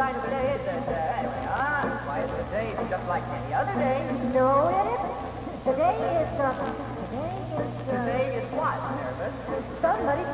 kind of a ah, day is this? Why, it's a day just like any other day. No, it isn't. Today is, uh, today is, uh... Today is what, Nervous? Somebody